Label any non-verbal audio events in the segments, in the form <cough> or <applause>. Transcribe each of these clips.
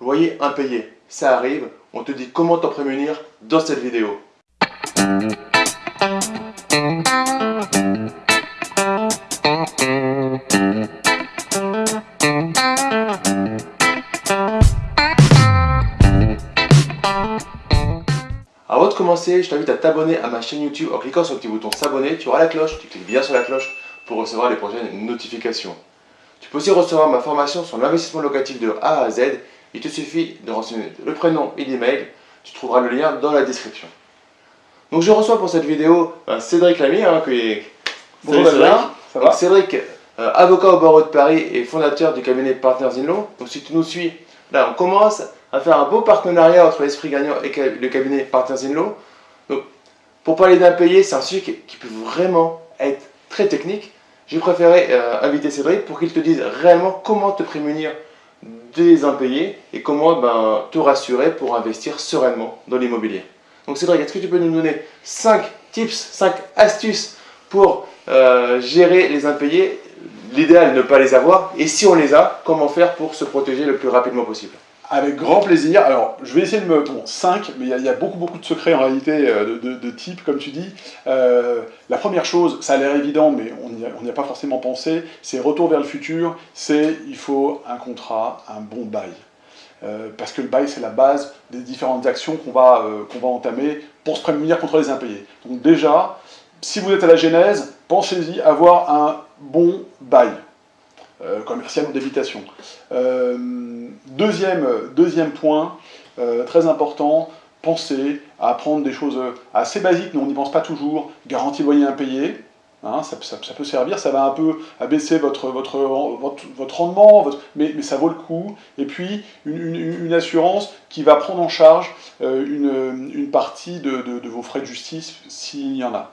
loyer impayé, ça arrive, on te dit comment t'en prémunir dans cette vidéo. Avant de commencer, je t'invite à t'abonner à ma chaîne YouTube en cliquant sur le petit bouton s'abonner. Tu auras la cloche, tu cliques bien sur la cloche pour recevoir les prochaines notifications. Tu peux aussi recevoir ma formation sur l'investissement locatif de A à Z. Il te suffit de renseigner le prénom et l'email. Tu trouveras le lien dans la description. Donc je reçois pour cette vidéo euh, Cédric Lamy, hein, qui est... Bonjour Cédric. Ça va Cédric, euh, avocat au barreau de Paris et fondateur du cabinet Partners in Law. Donc si tu nous suis, là on commence à faire un beau partenariat entre l'esprit gagnant et le cabinet Partners in Law. Donc pour parler d'impayés, c'est un sujet qui peut vraiment être très technique j'ai préféré euh, inviter Cédric pour qu'il te dise réellement comment te prémunir des impayés et comment ben, te rassurer pour investir sereinement dans l'immobilier. Donc Cédric, est-ce que tu peux nous donner 5 tips, 5 astuces pour euh, gérer les impayés? L'idéal, ne pas les avoir. Et si on les a, comment faire pour se protéger le plus rapidement possible? Avec grand plaisir. Alors, je vais essayer de me... Bon, 5, mais il y, a beaucoup, beaucoup de secrets en réalité euh, de, type, comme tu dis. Euh, la première chose, ça a l'air évident, mais on n'y a, pas forcément pensé, c'est retour vers le futur, c'est il faut un contrat, un bon bail. Euh, parce que le bail, c'est la base des différentes actions qu'on va, va entamer pour se prémunir contre les impayés. Donc déjà, si vous êtes à la genèse, pensez-y, avoir un bon bail. Euh, commercial ou d'habitation. Euh, deuxième, deuxième point, euh, très important, pensez à prendre des choses assez basiques, mais on n'y pense pas toujours, garantie loyer impayé, Hein, ça, peut servir, ça va un peu abaisser votre, votre, votre, rendement, mais, ça vaut le coup. Et puis, une, assurance qui va prendre en charge une, une, partie de, vos frais de justice, s'il y en a.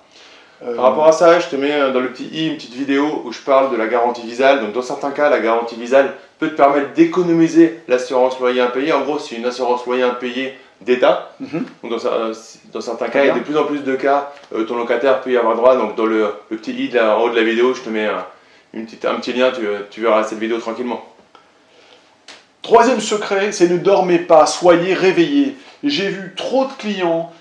Euh, Par rapport à ça, je te mets euh, dans le petit i une petite vidéo où je parle de la garantie visale. Donc dans certains cas, la garantie visale peut te permettre d'économiser l'assurance loyer impayé. En gros, c'est une assurance loyer impayé d'État. Mhm. Euh, dans, certains cas, il y a de plus en plus de cas, ton locataire peut y avoir droit. Donc dans le, petit i en haut de la vidéo, je te mets un, une petite, un petit lien, tu, tu verras cette vidéo tranquillement. Troisième secret, c'est ne dormez pas, soyez réveillés. J'ai vu trop de clients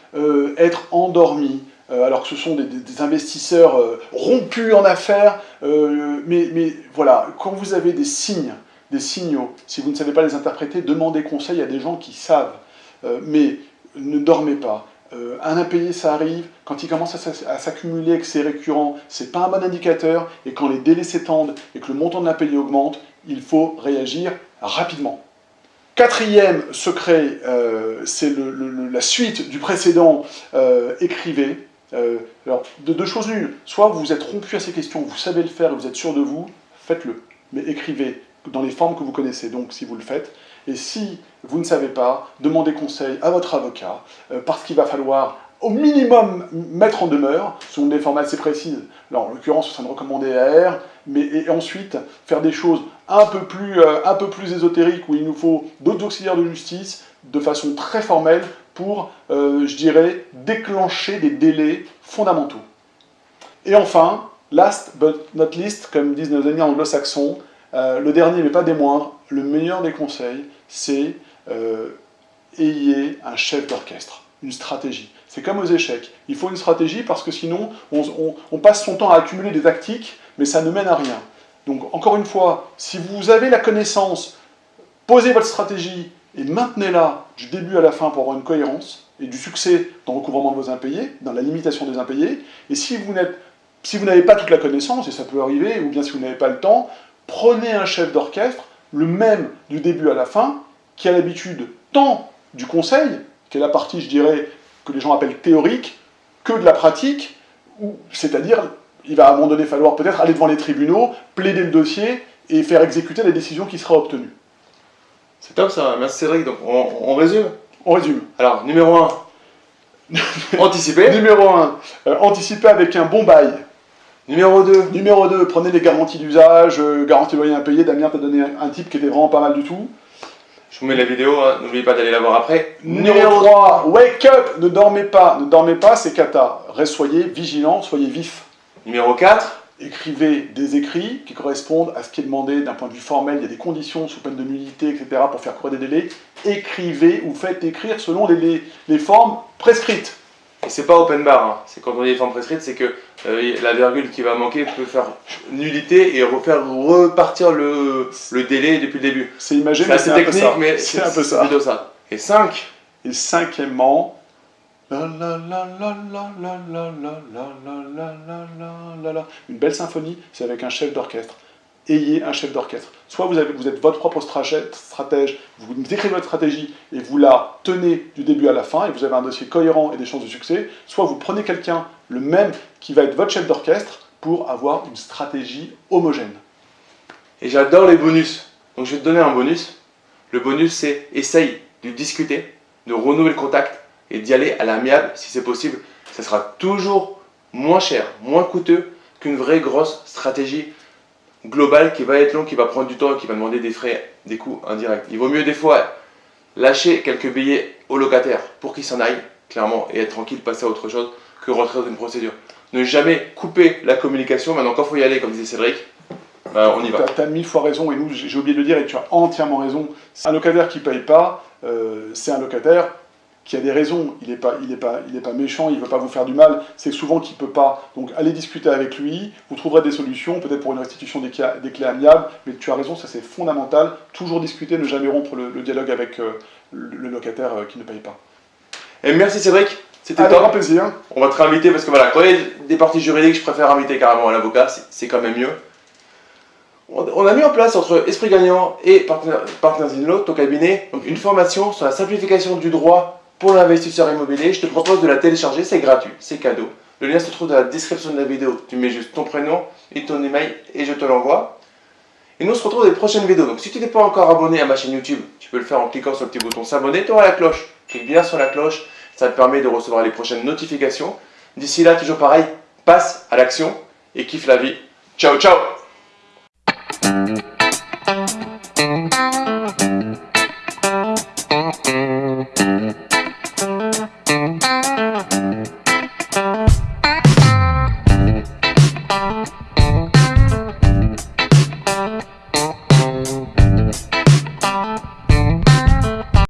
être endormis, alors que ce sont des, investisseurs euh, rompus en affaires, euh, mais, voilà, quand vous avez des signes, des signaux, si vous ne savez pas les interpréter, demandez conseil à des gens qui savent, mais ne dormez pas. un impayé, ça arrive, quand il commence à s'accumuler, que c'est récurrent, c'est pas un bon indicateur, et quand les délais s'étendent et que le montant de l'impayé augmente, il faut réagir rapidement. Quatrième secret, c'est la suite du précédent, écrivez, euh, alors, de deux choses l'une, soit vous êtes rompu à ces questions, vous savez le faire vous êtes sûr de vous, faites-le. Mais écrivez dans les formes que vous connaissez, donc si vous le faites. Et si vous ne savez pas, demandez conseil à votre avocat, euh, parce qu'il va falloir au minimum mettre en demeure, selon des formats assez précises. Alors, en l'occurrence, ce serait une recommandée AR, mais ensuite faire des choses un peu plus, euh, un peu plus ésotériques, où il nous faut d'autres auxiliaires de justice, de façon très formelle, pour, euh, je dirais, déclencher des délais fondamentaux. Et enfin, last but not least, comme disent nos amis anglo-saxons, euh, le dernier mais pas des moindres, le meilleur des conseils, c'est euh, ayez un chef d'orchestre, une stratégie. C'est comme aux échecs. Il faut une stratégie parce que sinon, on, passe son temps à accumuler des tactiques, mais ça ne mène à rien. Donc, encore une fois, si vous avez la connaissance, posez votre stratégie et maintenez-la du début à la fin pour avoir une cohérence et du succès dans le recouvrement de vos impayés, dans la limitation des impayés. Et si vous si n'avez pas toute la connaissance, et ça peut arriver, ou bien si vous n'avez pas le temps, prenez un chef d'orchestre, le même du début à la fin, qui a l'habitude tant du conseil, qui est la partie, je dirais, que les gens appellent théorique, que de la pratique, c'est-à-dire, il va à un moment donné falloir peut-être aller devant les tribunaux, plaider le dossier et faire exécuter la décision qui sera obtenue. C'est top ça, merci Cédric. Donc on, résume On résume. Alors, numéro 1, <laughs> anticiper. numéro 1, euh, anticiper avec un bon bail. Numéro 2. Numéro 2, prenez des garanties d'usage, euh, garantie loyer impayé. Damien t'a donné un, type qui était vraiment pas mal du tout. Je vous mets la vidéo, hein. n'oubliez pas d'aller la voir après. Numéro 3, wake up, ne dormez pas, ne dormez pas, c'est cata. Reste, soyez vigilant, soyez vif. Numéro 4, écrivez des écrits qui correspondent à ce qui est demandé d'un point de vue formel. Il y a des conditions sous peine de nullité, etc. pour faire courir des délais. écrivez ou faites écrire selon les, les, formes prescrites. Et c'est pas open bar, hein. c'est quand on dit les formes prescrites, c'est que euh, la virgule qui va manquer peut faire nullité et refaire repartir le, le délai depuis le début. C'est imagé, mais c'est technique, mais c'est un peu ça. ça. Et 5. Et cinquièmement, une belle symphonie, c'est avec un chef d'orchestre. Ayez un chef d'orchestre. Soit vous, avez, êtes votre propre stratège, vous écrivez votre stratégie et vous la tenez du début à la fin et vous avez un dossier cohérent et des chances de succès. Soit vous prenez quelqu'un, le même, qui va être votre chef d'orchestre pour avoir une stratégie homogène. Et j'adore les bonus. Donc je vais te donner un bonus. Le bonus, c'est essaye de discuter, de renouveler le contact et d'y aller à l'amiable si c'est possible. Ça sera toujours moins cher, moins coûteux qu'une vraie grosse stratégie globale qui va être longue, qui va prendre du temps, qui va demander des frais, des coûts indirects. Il vaut mieux des fois lâcher quelques billets au locataire pour qu'il s'en aille, clairement, et être tranquille, passer à autre chose que rentrer dans une procédure. Ne jamais couper la communication. Maintenant, quand il faut y aller, comme disait Cédric, ben, on y va. Tu as, mille fois raison, et nous, j'ai oublié de le dire, et tu as entièrement raison. Un locataire qui ne paye pas, euh, c'est un locataire qui a des raisons, il n'est pas, il est pas, il est pas méchant, il ne veut pas vous faire du mal, c'est souvent qu'il ne peut pas. Donc allez discuter avec lui, vous trouverez des solutions, peut-être pour une restitution des, des, clés amiables, mais tu as raison, ça c'est fondamental, toujours discuter, ne jamais rompre le, dialogue avec euh, le, locataire euh, qui ne paye pas. Et merci Cédric, c'était un grand plaisir. On va te réinviter parce que voilà, quand il y a des parties juridiques, je préfère inviter carrément un avocat, c'est quand même mieux. On a mis en place entre Esprit Gagnant et Partners in Law, ton cabinet, donc une formation sur la simplification du droit pour l'investisseur immobilier, je te propose de la télécharger, c'est gratuit, c'est cadeau. Le lien se trouve dans la description de la vidéo. Tu mets juste ton prénom et ton email et je te l'envoie. Et nous, on se retrouve dans les prochaines vidéos. Donc, si tu n'es pas encore abonné à ma chaîne YouTube, tu peux le faire en cliquant sur le petit bouton s'abonner, tu auras la cloche. Clique bien sur la cloche, ça te permet de recevoir les prochaines notifications. D'ici là, toujours pareil, passe à l'action et kiffe la vie. Ciao, ciao